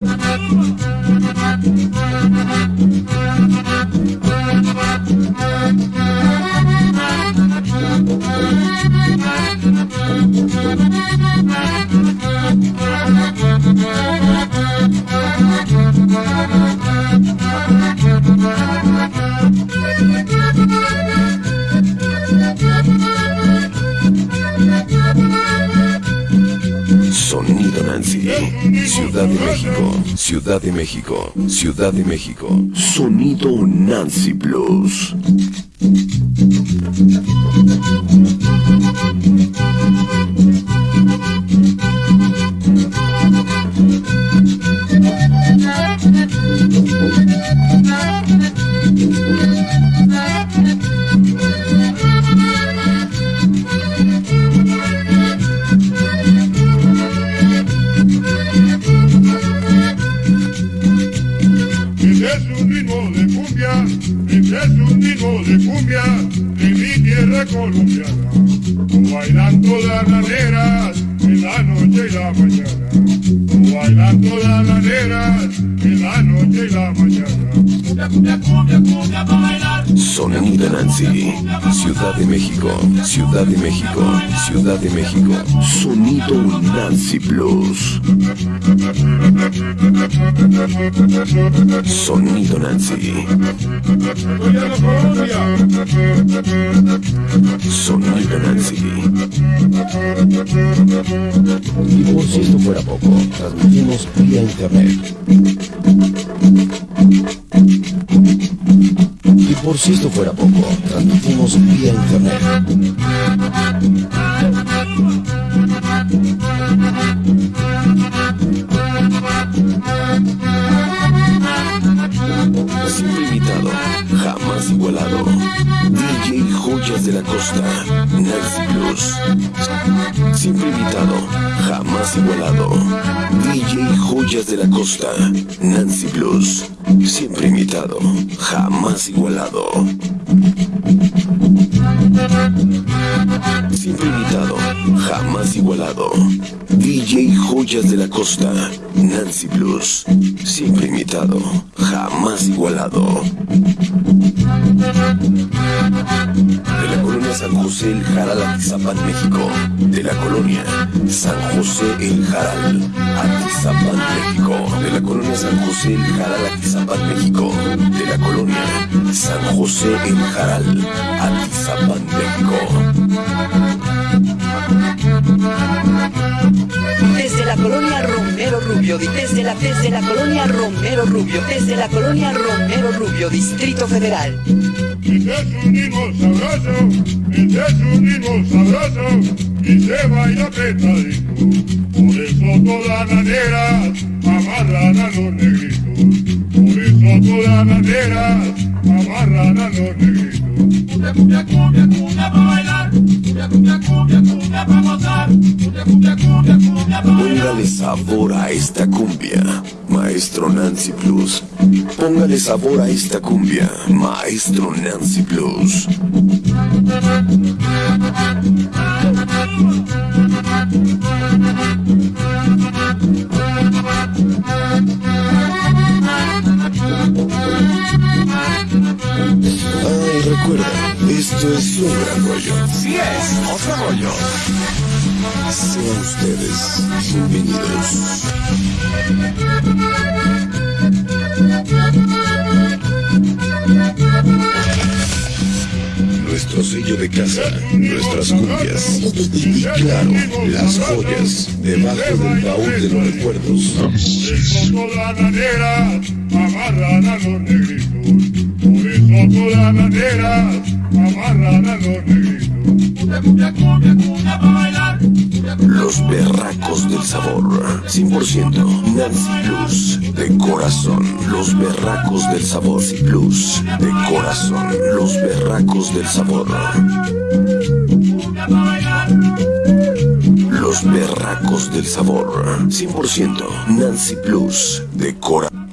Sonido Ciudad de México, Ciudad de México, Ciudad de México. Sonido Nancy Plus. De cumbia de mi tierra colombiana. Bailando las laderas en la noche y la mañana. Bailando las laderas en la noche y la mañana. Cumbia, cumbia, cumbia, cumbia. Sonido Nancy, Ciudad de México, Ciudad de México, Ciudad de México. Sonido Nancy Plus. Sonido Nancy. Sonido Nancy. Y por si esto fuera poco, transmitimos vía internet. Por si esto fuera poco, transmitimos vía internet. Siempre invitado, jamás igualado. DJ Joyas de la Costa, Nancy Plus. Siempre invitado, jamás igualado. DJ Joyas de la Costa, Nancy Plus. Siempre invitado, jamás igualado. Siempre invitado, jamás igualado. DJ Joyas de la Costa, Nancy Blues. Siempre invitado, jamás igualado. De la colonia San José El Jaral, Atizapán, México. De la colonia San José El Jaral, Atizapán, México. De la colonia San José El Jaral, Atizapán, México. De la colonia San José El Jaral, Atizapán, México. La colonia Romero Rubio, desde la, desde la colonia Romero Rubio, desde la colonia Romero Rubio, Distrito Federal. Ese es un ritmo sabroso, ese es un ritmo sabroso y se baila apretadito. Por eso todas las nenas amarran a los negritos. Por eso todas las nenas amarran a los negritos. Cumbia, cumbia, cumbia, cumbia. Póngale sabor a esta cumbia, Maestro Nancy Plus. Póngale sabor a esta cumbia, Maestro Nancy Plus. Ay, recuerda, esto es un gran rollo. Sí es, otro rollo. Sean ustedes bienvenidos. Nuestro sello de casa, nuestras cumbias y claro, las joyas debajo del baúl de los recuerdos. Por eso todas las Los berracos del sabor, 100% Nancy Plus, de corazón. Los berracos del sabor, Nancy Plus, de corazón. Los berracos del sabor. Los berracos del sabor, 100% Nancy Plus, de corazón.